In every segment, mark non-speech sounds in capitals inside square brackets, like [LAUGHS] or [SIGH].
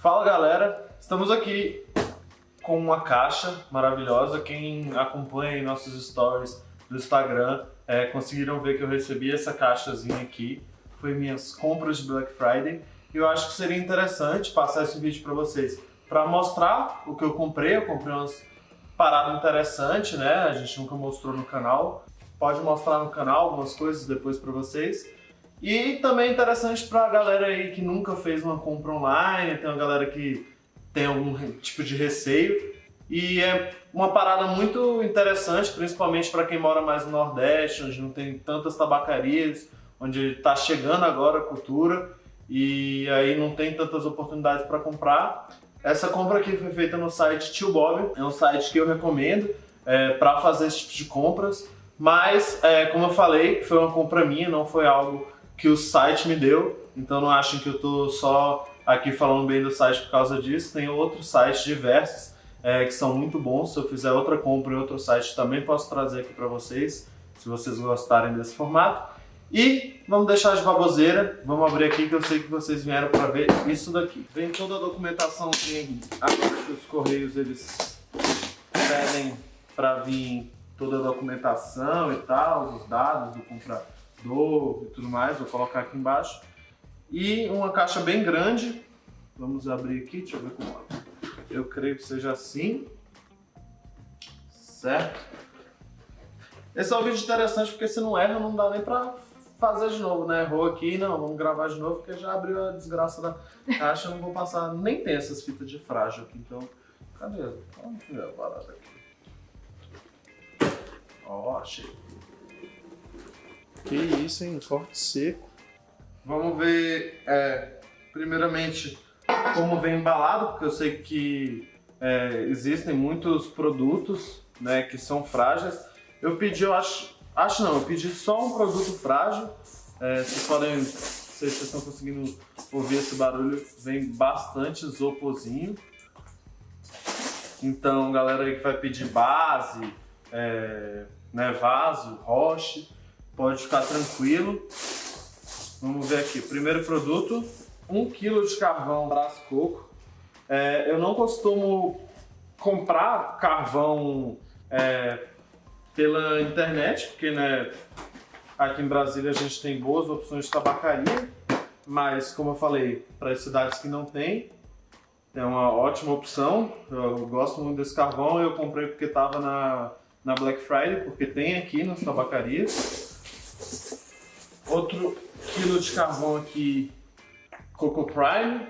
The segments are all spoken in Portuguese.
Fala galera, estamos aqui com uma caixa maravilhosa. Quem acompanha nossos stories do Instagram é, conseguiram ver que eu recebi essa caixazinha aqui. Foi minhas compras de Black Friday. E eu acho que seria interessante passar esse vídeo para vocês para mostrar o que eu comprei. Eu comprei umas paradas interessantes, né? A gente nunca mostrou no canal. Pode mostrar no canal algumas coisas depois para vocês. E também é interessante para a galera aí que nunca fez uma compra online, tem uma galera que tem algum tipo de receio. E é uma parada muito interessante, principalmente para quem mora mais no Nordeste, onde não tem tantas tabacarias, onde está chegando agora a cultura e aí não tem tantas oportunidades para comprar. Essa compra aqui foi feita no site Tio Bob, é um site que eu recomendo é, para fazer esse tipo de compras, mas é, como eu falei, foi uma compra minha, não foi algo que o site me deu, então não achem que eu estou só aqui falando bem do site por causa disso, tem outros sites diversos é, que são muito bons, se eu fizer outra compra em outro site também posso trazer aqui para vocês, se vocês gostarem desse formato. E vamos deixar de baboseira, vamos abrir aqui que eu sei que vocês vieram para ver isso daqui. Vem toda a documentação que agora que os Correios eles pedem para vir toda a documentação e tal, os dados do comprador, dor e tudo mais, vou colocar aqui embaixo. E uma caixa bem grande, vamos abrir aqui, deixa eu ver como é. Eu creio que seja assim, certo? Esse é um vídeo interessante porque se não erra não dá nem pra fazer de novo, né? Errou aqui, não, vamos gravar de novo porque já abriu a desgraça da caixa, não vou passar, nem tem essas fitas de frágil aqui, então... Cadê? Vamos ver a parada aqui. Ó, oh, achei. Que isso, hein? Corte seco. Vamos ver, é, primeiramente, como vem embalado, porque eu sei que é, existem muitos produtos né, que são frágeis. Eu pedi, eu acho, acho não, eu pedi só um produto frágil. É, vocês podem, não sei se vocês estão conseguindo ouvir esse barulho, vem bastante isoporzinho. Então, galera aí que vai pedir base, é, né, vaso, roche, pode ficar tranquilo. Vamos ver aqui, primeiro produto, 1 kg de carvão braço coco. É, eu não costumo comprar carvão é, pela internet, porque né, aqui em Brasília a gente tem boas opções de tabacaria, mas como eu falei, para as cidades que não tem, é uma ótima opção. Eu gosto muito desse carvão, eu comprei porque estava na, na Black Friday, porque tem aqui nas tabacarias. Outro quilo de carvão aqui, Coco Prime.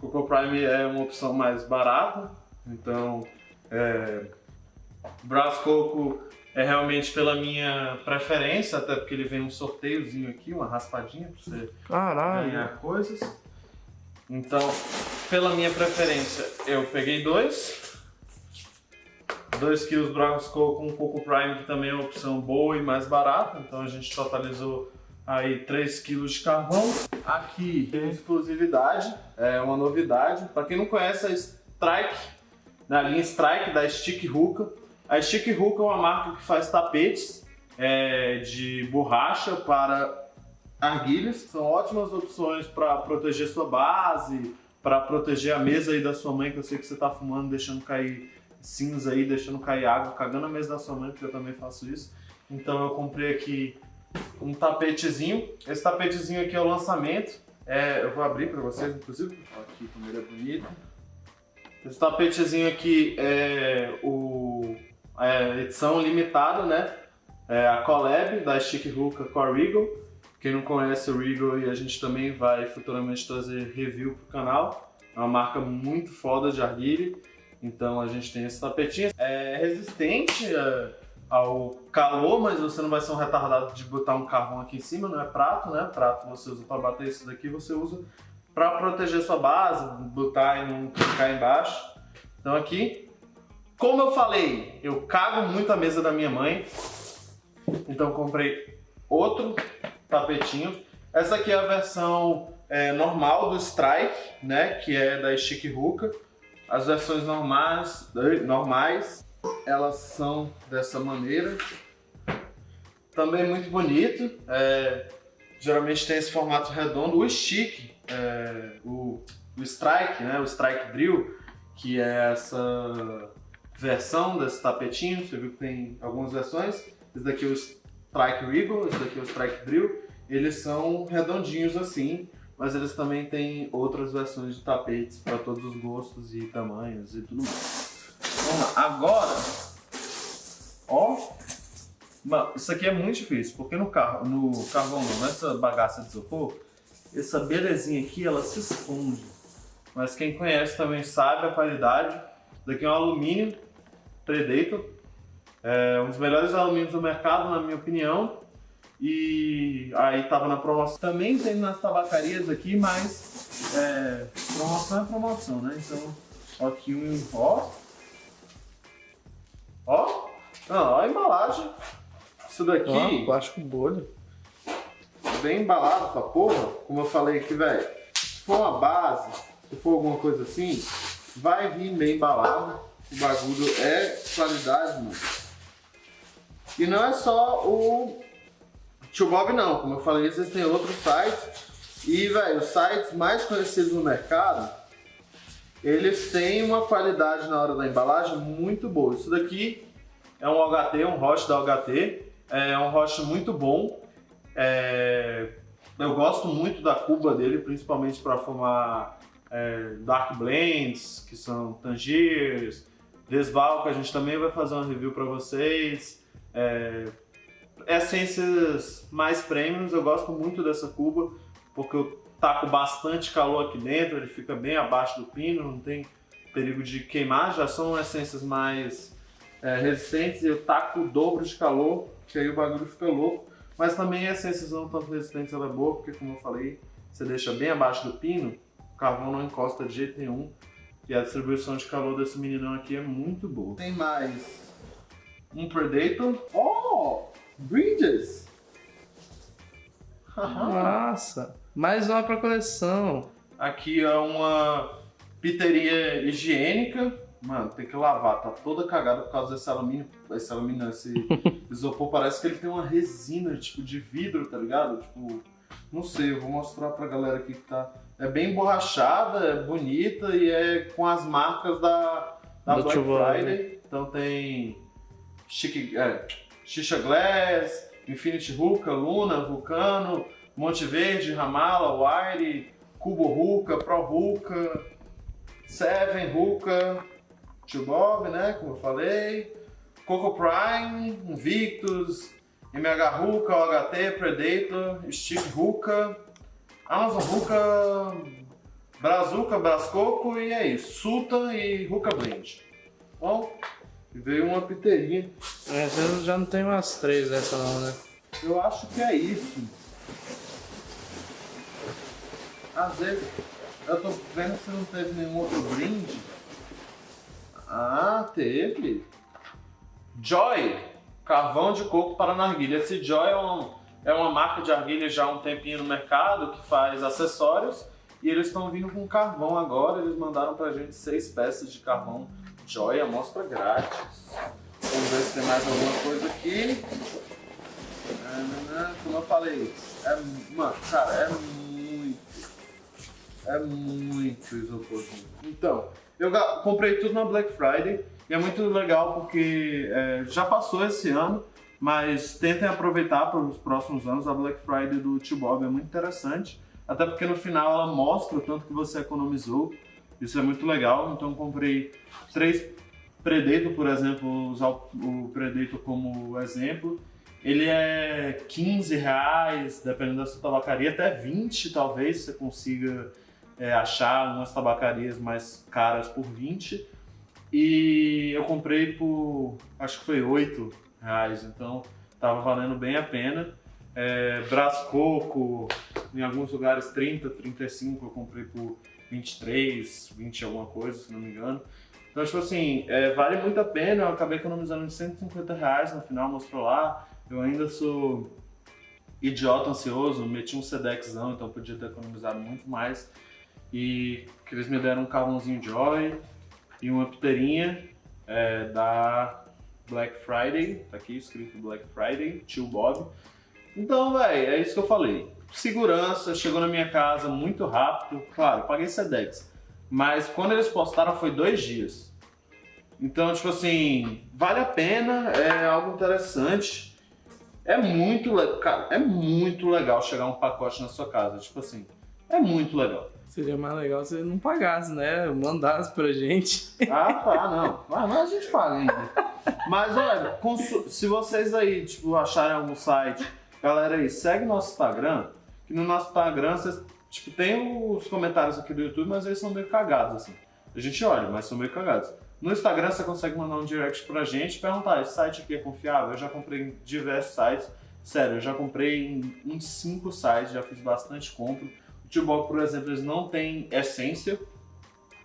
Coco Prime é uma opção mais barata, então é, Brass Coco é realmente pela minha preferência, até porque ele vem um sorteiozinho aqui, uma raspadinha para você Caralho. ganhar coisas. Então, pela minha preferência, eu peguei dois. 2 kg Brasco com Coco Prime, que também é uma opção boa e mais barata. Então a gente totalizou aí 3 kg de carvão. Aqui tem exclusividade, é uma novidade. Para quem não conhece a Strike, na linha Strike da Stick Hookah. A Stick Hookah é uma marca que faz tapetes é, de borracha para arguilhas. São ótimas opções para proteger sua base, para proteger a mesa aí da sua mãe, que eu sei que você está fumando, deixando cair cinza aí, deixando cair água, cagando a mesa da sua mãe, porque eu também faço isso. Então eu comprei aqui um tapetezinho. Esse tapetezinho aqui é o lançamento. É, eu vou abrir para vocês, inclusive. Aqui como ele é bonito. Esse tapetezinho aqui é o é, edição limitada, né? É a Collab da Stick Hookah com a Regal. Quem não conhece o Regal e a gente também vai futuramente trazer review pro canal. É uma marca muito foda de arguilha. Então a gente tem esse tapetinho. É resistente é, ao calor, mas você não vai ser um retardado de botar um carvão aqui em cima, não é prato, né? Prato você usa para bater isso daqui, você usa para proteger sua base, botar e não ficar embaixo. Então aqui, como eu falei, eu cago muito a mesa da minha mãe, então comprei outro tapetinho. Essa aqui é a versão é, normal do Strike, né? Que é da Stick Hookah. As versões normais, normais, elas são dessa maneira. Também muito bonito. É, geralmente tem esse formato redondo. O stick, é, o o Strike, né? O Strike Drill, que é essa versão desse tapetinho. Você viu que tem algumas versões. Esse daqui é o Strike Regal, esse daqui é o Strike Drill. Eles são redondinhos assim, mas eles também têm outras versões de tapetes para todos os gostos e tamanhos e tudo mais. Vamos lá, agora, ó, Mano, isso aqui é muito difícil, porque no, carro, no carvão nessa bagaça de isopor, essa belezinha aqui, ela se esconde. Mas quem conhece também sabe a qualidade. Daqui é um alumínio Predator. É um dos melhores alumínios do mercado, na minha opinião. E aí tava na promoção. Também tem nas tabacarias aqui, mas é, promoção é promoção, né? Então, aqui um ó. Ó. Não, ó a embalagem. Isso daqui. Ó, plástico bolha. Bem embalado pra porra. Como eu falei aqui, velho. Se for uma base, se for alguma coisa assim, vai vir bem embalado. O bagulho é qualidade, mano. E não é só o Tio Bob não, como eu falei, vocês têm outros sites. E, velho, os sites mais conhecidos no mercado, eles têm uma qualidade na hora da embalagem muito boa. Isso daqui é um OHT, um roche da OHT. É um roche muito bom. É... Eu gosto muito da cuba dele, principalmente para formar é, Dark Blends, que são Tangiers, Desval, que a gente também vai fazer uma review para vocês. É, essências mais premiums, eu gosto muito dessa cuba, porque eu taco bastante calor aqui dentro, ele fica bem abaixo do pino, não tem perigo de queimar, já são essências mais é, resistentes e eu taco o dobro de calor, que aí o bagulho fica louco. Mas também essências não tão resistentes ela é boa, porque como eu falei, você deixa bem abaixo do pino, o carvão não encosta de jeito nenhum. E a distribuição de calor desse meninão aqui é muito boa. Tem mais um Predator. Oh! Bridges! Nossa! Mais uma pra coleção. Aqui é uma piteria higiênica. Mano, tem que lavar, tá toda cagada por causa desse alumínio. Esse alumínio, esse [LAUGHS] isopor, parece que ele tem uma resina, tipo, de vidro, tá ligado? Tipo, não sei, eu vou mostrar pra galera aqui que tá... É bem emborrachada, é bonita e é com as marcas da, da Black Friday. Então tem Chique, é, Xixa Glass, Infinity Hookah, Luna, Vulcano, Monte Verde, Ramala, Wire, Cubo Hookah, Pro Hookah, Seven Hookah, Tio Bob, né, como eu falei, Coco Prime, Invictus, MH Hookah, OHT, Predator, Stick Hookah, Amazon Hookah, Brazuca, Brascoco e é isso, Sultan e Hookah Blend. Bom, veio uma piteirinha. É, eu já não tenho umas três dessa não, né? Eu acho que é isso. Às vezes, eu tô vendo se não teve nenhum outro brinde. Ah, teve. Joy, carvão de coco para narguilha. Esse Joy é, um, é uma marca de argilha já há um tempinho no mercado que faz acessórios. E eles estão vindo com carvão agora. Eles mandaram pra gente seis peças de carvão Joy, amostra grátis. Vamos ver se tem mais alguma coisa aqui. Como eu falei, é, mano, cara, é muito, é muito isoporzinho. Então, eu comprei tudo na Black Friday e é muito legal porque é, já passou esse ano, mas tentem aproveitar para os próximos anos. A Black Friday do Tio Bob é muito interessante, até porque no final ela mostra o tanto que você economizou. Isso é muito legal, então comprei três Predator, por exemplo, usar o Predator como exemplo. Ele é 15 reais, dependendo da sua tabacaria, até 20 talvez você consiga é, achar umas tabacarias mais caras por 20. E eu comprei por, acho que foi 8 reais, então tava valendo bem a pena. É, Brascoco, em alguns lugares 30, 35, eu comprei por 23, 20 alguma coisa, se não me engano. Então, tipo assim, é, vale muito a pena, eu acabei economizando 150 reais no final, mostrou lá. Eu ainda sou idiota ansioso, meti um Sedexão, então podia ter economizado muito mais. E que eles me deram um carvãozinho Joy e uma piteirinha é, da Black Friday, tá aqui escrito Black Friday, tio Bob. Então, velho, é isso que eu falei. Segurança, chegou na minha casa muito rápido. Claro, eu paguei Sedex. Mas quando eles postaram foi dois dias. Então, tipo assim, vale a pena, é algo interessante. É muito legal, é muito legal chegar um pacote na sua casa, tipo assim, é muito legal. Seria mais legal se não pagasse, né? Mandasse pra gente. Ah, tá, não. Mas, mas a gente paga ainda. Mas olha, se vocês aí, tipo, acharem algum site, galera aí, segue nosso Instagram, que no nosso Instagram vocês, tipo, tem os comentários aqui do YouTube, mas eles são meio cagados, assim. A gente olha, mas são meio cagados. No Instagram você consegue mandar um direct pra gente perguntar, esse site aqui é confiável? Eu já comprei em diversos sites. Sério, eu já comprei em uns 5 sites, já fiz bastante compra. O Tubok, por exemplo, eles não tem essência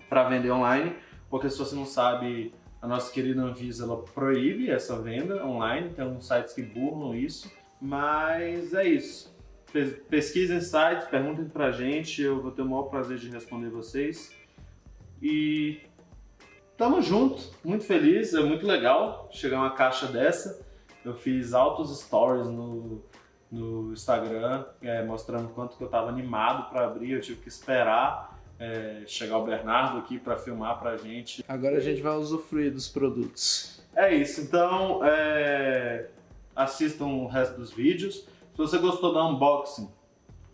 para vender online, porque se você não sabe, a nossa querida Anvisa ela proíbe essa venda online, tem alguns sites que burlam isso, mas é isso. Pesquisem sites, perguntem pra gente, eu vou ter o maior prazer de responder vocês. E Tamo junto, muito feliz, é muito legal chegar uma caixa dessa. Eu fiz altos stories no, no Instagram, é, mostrando quanto que eu tava animado para abrir, eu tive que esperar é, chegar o Bernardo aqui para filmar pra gente. Agora a gente vai usufruir dos produtos. É isso, então é, assistam o resto dos vídeos. Se você gostou do unboxing,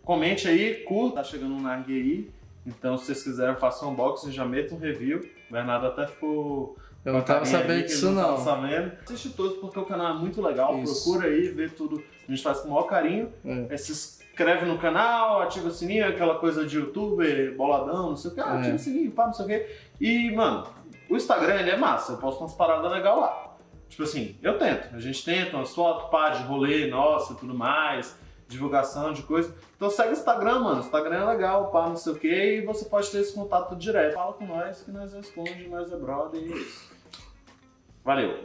comente aí, curta, tá chegando um Nargue aí. Então se vocês quiserem façar um unboxing, já meta um review. O Bernardo até ficou. Eu não tava sabendo disso, não. não. Sabendo. Assiste todos porque o canal é muito legal. Isso. Procura aí, vê tudo. A gente faz com o maior carinho. É. se inscreve no canal, ativa o sininho, aquela coisa de youtuber, boladão, não sei o que. Ah, é. ativa o sininho, pá, não sei o que. E, mano, o Instagram ele é massa. Eu posto umas paradas legais lá. Tipo assim, eu tento. A gente tenta umas fotos, pá, de rolê, nossa, tudo mais divulgação de coisa. Então segue o Instagram, mano. Instagram é legal, pá, não sei o que, e você pode ter esse contato direto. Fala com nós que nós respondemos, nós é brother e é isso. Valeu!